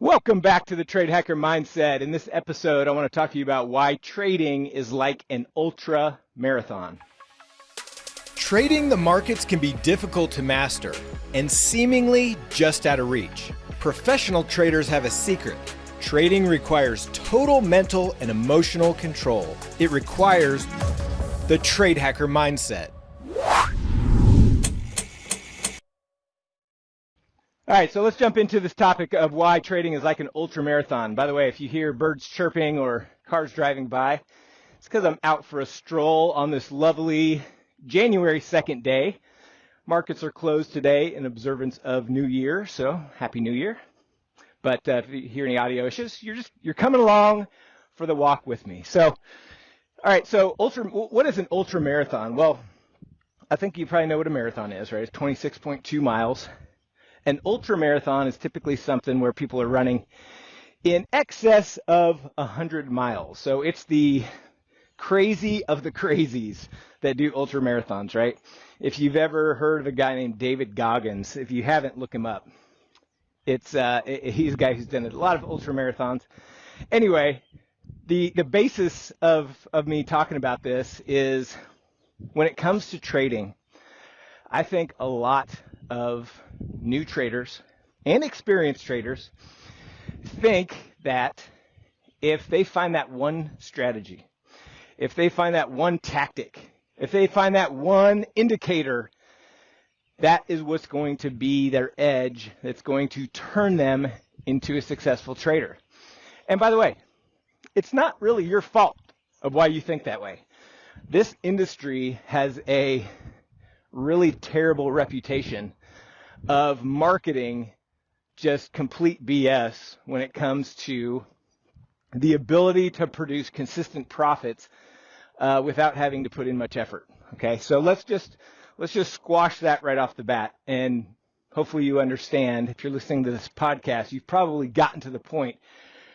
Welcome back to the Trade Hacker Mindset. In this episode, I want to talk to you about why trading is like an ultra marathon. Trading the markets can be difficult to master and seemingly just out of reach. Professional traders have a secret. Trading requires total mental and emotional control. It requires the Trade Hacker Mindset. All right, so let's jump into this topic of why trading is like an ultra marathon. By the way, if you hear birds chirping or cars driving by, it's because I'm out for a stroll on this lovely January 2nd day. Markets are closed today in observance of New Year, so happy New Year. But uh, if you hear any audio issues, you're just you're coming along for the walk with me. So, all right, so ultra, what is an ultra marathon? Well, I think you probably know what a marathon is, right? It's 26.2 miles. An ultra marathon is typically something where people are running in excess of 100 miles. So it's the crazy of the crazies that do ultra marathons, right? If you've ever heard of a guy named David Goggins, if you haven't, look him up. It's uh, he's a guy who's done a lot of ultra marathons. Anyway, the the basis of of me talking about this is when it comes to trading, I think a lot of new traders and experienced traders think that if they find that one strategy, if they find that one tactic, if they find that one indicator, that is what's going to be their edge that's going to turn them into a successful trader. And by the way, it's not really your fault of why you think that way. This industry has a really terrible reputation of marketing just complete BS when it comes to the ability to produce consistent profits uh, without having to put in much effort. Okay, so let's just let's just squash that right off the bat, and hopefully you understand. If you're listening to this podcast, you've probably gotten to the point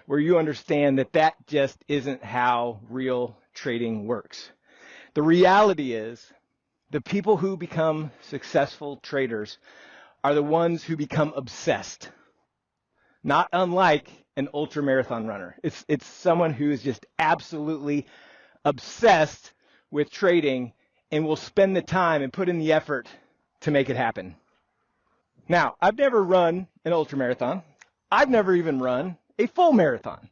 where you understand that that just isn't how real trading works. The reality is, the people who become successful traders are the ones who become obsessed. Not unlike an ultra marathon runner. It's, it's someone who is just absolutely obsessed with trading and will spend the time and put in the effort to make it happen. Now, I've never run an ultra marathon. I've never even run a full marathon.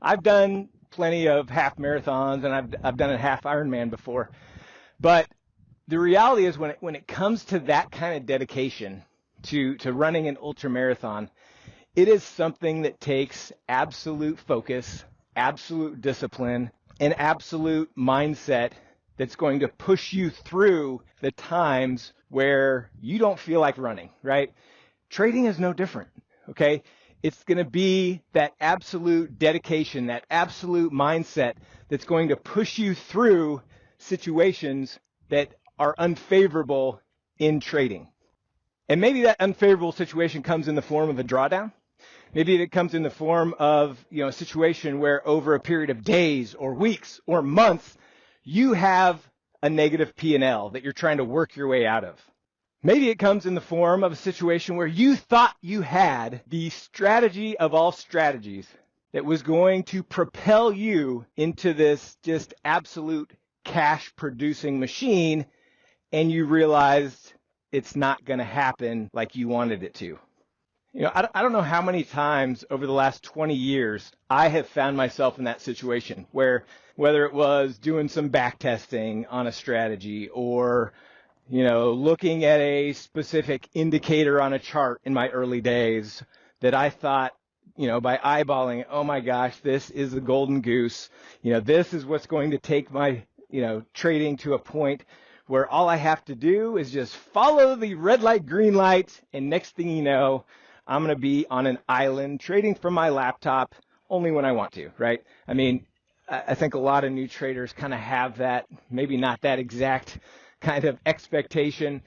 I've done plenty of half marathons and I've, I've done a half Ironman before. But the reality is when it, when it comes to that kind of dedication, to, to running an ultra marathon, it is something that takes absolute focus, absolute discipline, and absolute mindset that's going to push you through the times where you don't feel like running, right? Trading is no different, okay? It's going to be that absolute dedication, that absolute mindset that's going to push you through situations that are unfavorable in trading. And maybe that unfavorable situation comes in the form of a drawdown. Maybe it comes in the form of, you know, a situation where over a period of days or weeks or months, you have a negative P&L that you're trying to work your way out of. Maybe it comes in the form of a situation where you thought you had the strategy of all strategies that was going to propel you into this just absolute cash producing machine and you realized it's not going to happen like you wanted it to. You know, I, I don't know how many times over the last 20 years I have found myself in that situation where whether it was doing some back testing on a strategy or you know, looking at a specific indicator on a chart in my early days that I thought, you know, by eyeballing, oh my gosh, this is the golden goose. You know, this is what's going to take my, you know, trading to a point where all I have to do is just follow the red light, green light, and next thing you know, I'm going to be on an island trading from my laptop only when I want to, right? I mean, I think a lot of new traders kind of have that, maybe not that exact kind of expectation,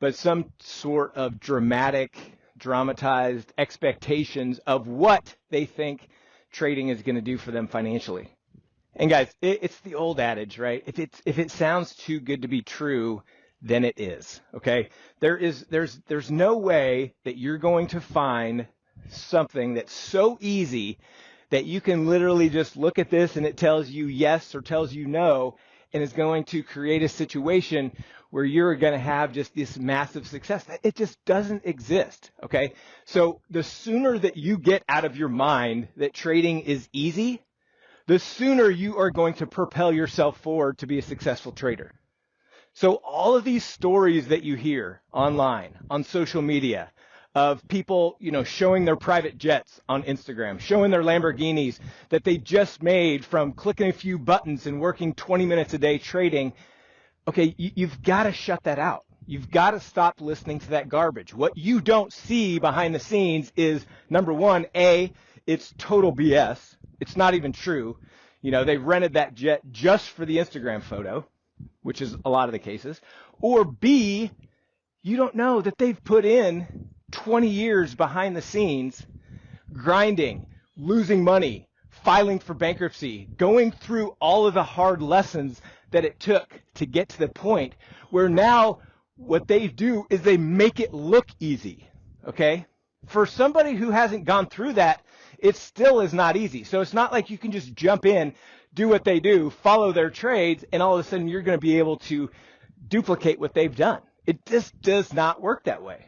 but some sort of dramatic, dramatized expectations of what they think trading is going to do for them financially. And guys, it, it's the old adage, right? If it's if it sounds too good to be true, then it is. Okay? There is there's there's no way that you're going to find something that's so easy that you can literally just look at this and it tells you yes or tells you no and is going to create a situation where you're going to have just this massive success. It just doesn't exist. Okay. So the sooner that you get out of your mind that trading is easy, the sooner you are going to propel yourself forward to be a successful trader. So all of these stories that you hear online, on social media, of people, you know, showing their private jets on Instagram, showing their Lamborghinis that they just made from clicking a few buttons and working 20 minutes a day trading. Okay, you, have got to shut that out. You've got to stop listening to that garbage. What you don't see behind the scenes is number one, A, it's total BS. It's not even true. You know, they rented that jet just for the Instagram photo, which is a lot of the cases. Or B, you don't know that they've put in 20 years behind the scenes, grinding, losing money, filing for bankruptcy, going through all of the hard lessons that it took to get to the point where now what they do is they make it look easy. Okay? For somebody who hasn't gone through that, it still is not easy. So it's not like you can just jump in, do what they do, follow their trades, and all of a sudden you're going to be able to duplicate what they've done. It just does not work that way.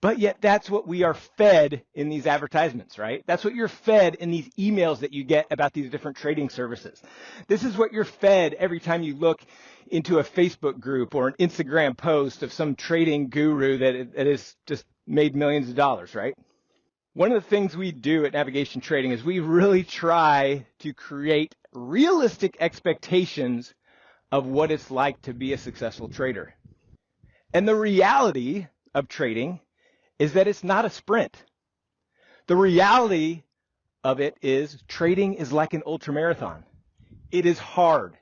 But yet that's what we are fed in these advertisements, right? That's what you're fed in these emails that you get about these different trading services. This is what you're fed every time you look into a Facebook group or an Instagram post of some trading guru that, has just made millions of dollars, right? One of the things we do at Navigation Trading is we really try to create realistic expectations of what it's like to be a successful trader. And the reality of trading is that it's not a sprint. The reality of it is trading is like an ultramarathon. It is hard.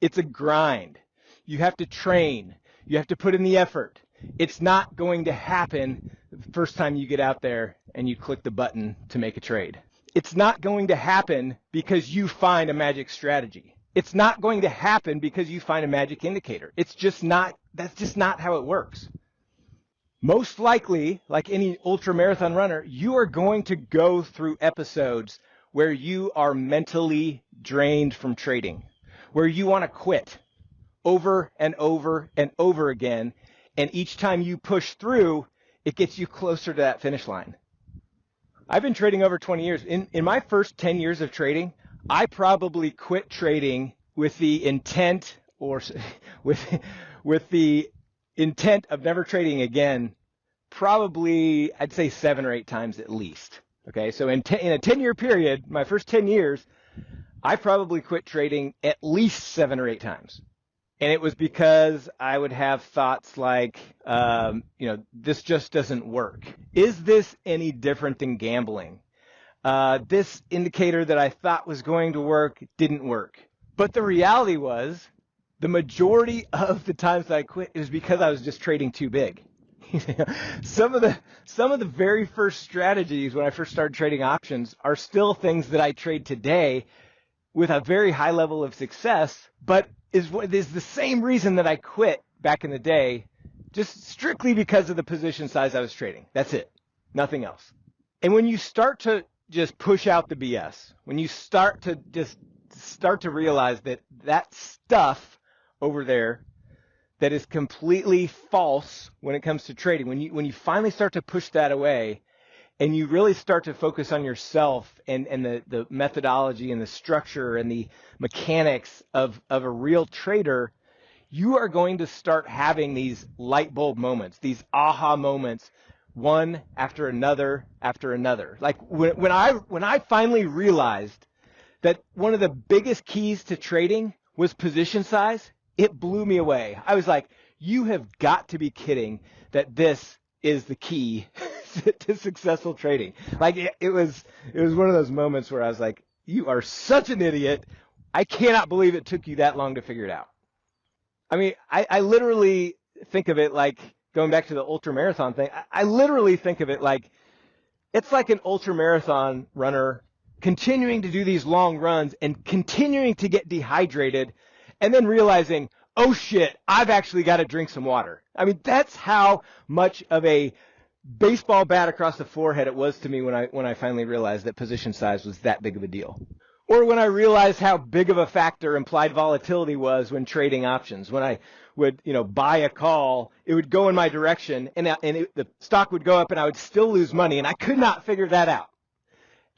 It's a grind. You have to train. You have to put in the effort. It's not going to happen the first time you get out there and you click the button to make a trade. It's not going to happen because you find a magic strategy. It's not going to happen because you find a magic indicator. It's just not, that's just not how it works most likely, like any ultra marathon runner, you are going to go through episodes where you are mentally drained from trading, where you want to quit over and over and over again. And each time you push through, it gets you closer to that finish line. I've been trading over 20 years. In, in my first 10 years of trading, I probably quit trading with the intent or with, with the intent of never trading again probably I'd say seven or eight times at least. Okay, so in, in a 10 year period, my first 10 years, I probably quit trading at least seven or eight times. And it was because I would have thoughts like, um, you know, this just doesn't work. Is this any different than gambling? Uh, this indicator that I thought was going to work didn't work. But the reality was the majority of the times I quit is because I was just trading too big. some of the some of the very first strategies when I first started trading options are still things that I trade today with a very high level of success, but is the same reason that I quit back in the day, just strictly because of the position size I was trading. That's it. Nothing else. And when you start to just push out the BS, when you start to just start to realize that that stuff over there that is completely false when it comes to trading. When you when you finally start to push that away and you really start to focus on yourself and, and the, the methodology and the structure and the mechanics of, of a real trader, you are going to start having these light bulb moments, these aha moments, one after another after another. Like when, when I when I finally realized that one of the biggest keys to trading was position size, it blew me away. I was like, you have got to be kidding that this is the key to successful trading. Like it, it, was, it was one of those moments where I was like, you are such an idiot. I cannot believe it took you that long to figure it out. I mean, I, I literally think of it like going back to the ultra marathon thing. I, I literally think of it like it's like an ultra marathon runner continuing to do these long runs and continuing to get dehydrated and then realizing, oh shit, I've actually got to drink some water. I mean, that's how much of a baseball bat across the forehead it was to me when I when I finally realized that position size was that big of a deal. Or when I realized how big of a factor implied volatility was when trading options. When I would, you know, buy a call, it would go in my direction and, and it, the stock would go up and I would still lose money and I could not figure that out.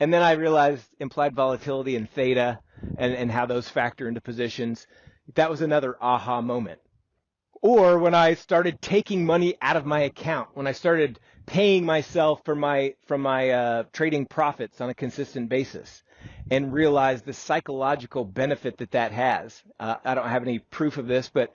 And then I realized implied volatility and theta and, and how those factor into positions. That was another aha moment. Or when I started taking money out of my account, when I started paying myself for my from my uh, trading profits on a consistent basis, and realized the psychological benefit that that has. Uh, I don't have any proof of this, but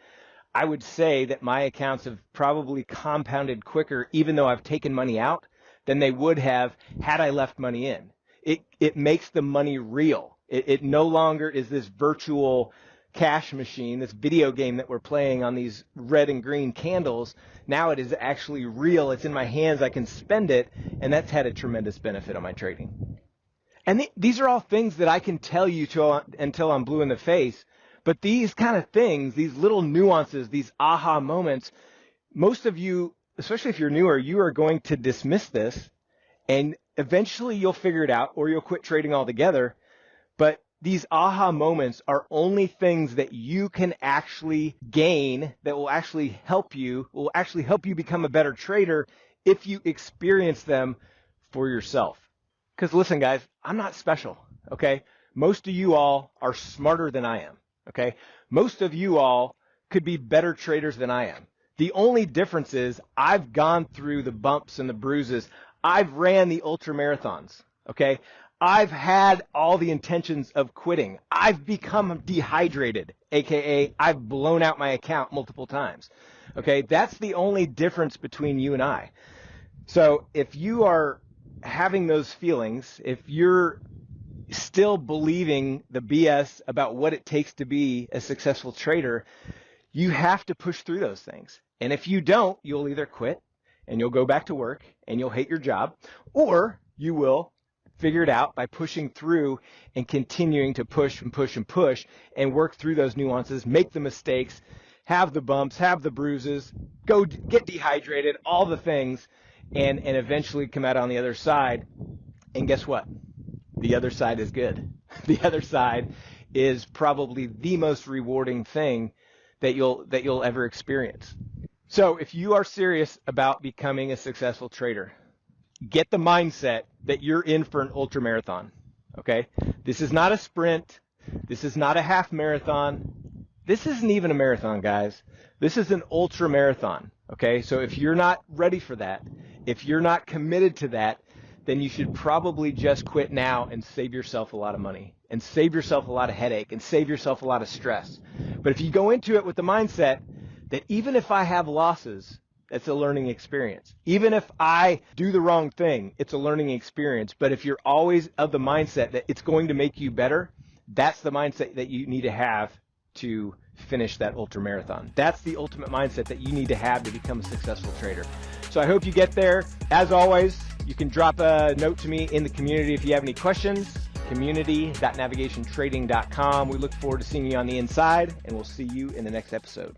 I would say that my accounts have probably compounded quicker, even though I've taken money out, than they would have had I left money in. It it makes the money real. It, it no longer is this virtual cash machine, this video game that we're playing on these red and green candles. Now it is actually real. It's in my hands. I can spend it, and that's had a tremendous benefit on my trading. And th- these are all things that I can tell you to, until I'm blue in the face. But these kind of things, these little nuances, these aha moments, most of you, especially if you're newer, you are going to dismiss this and eventually you'll figure it out or you'll quit trading altogether. But these aha moments are only things that you can actually gain that will actually help you, will actually help you become a better trader if you experience them for yourself. Because listen, guys, I'm not special, okay? Most of you all are smarter than I am, okay? Most of you all could be better traders than I am. The only difference is I've gone through the bumps and the bruises. I've ran the ultra marathons, okay? I've had all the intentions of quitting. I've become dehydrated, aka I've blown out my account multiple times. Okay, that's the only difference between you and I. So if you are having those feelings, if you're still believing the BS about what it takes to be a successful trader, you have to push through those things. And if you don't, you'll either quit and you'll go back to work and you'll hate your job, or you will figure it out by pushing through and continuing to push and push and push and work through those nuances, make the mistakes, have the bumps, have the bruises, go get dehydrated, all the things and, and eventually come out on the other side. And guess what? The other side is good. The other side is probably the most rewarding thing that you'll, that you'll ever experience. So if you are serious about becoming a successful trader, get the mindset that you're in for an ultra marathon. Okay? This is not a sprint. This is not a half marathon. This isn't even a marathon, guys. This is an ultra marathon. Okay? So if you're not ready for that, if you're not committed to that, then you should probably just quit now and save yourself a lot of money and save yourself a lot of headache and save yourself a lot of stress. But if you go into it with the mindset that even if I have losses, it's a learning experience. Even if I do the wrong thing, it's a learning experience. But if you're always of the mindset that it's going to make you better, that's the mindset that you need to have to finish that ultra marathon. That's the ultimate mindset that you need to have to become a successful trader. So I hope you get there. As always, you can drop a note to me in the community if you have any questions. Community.navigationtrading.com. We look forward to seeing you on the inside, and we'll see you in the next episode.